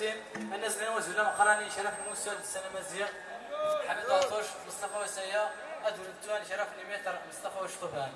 تيم الناس اللي وزولا قراني شرف موسى السنة مزيان حمد عطوش مصطفى وسيا. ادور التوان شرف المتر مصطفى وشطبان.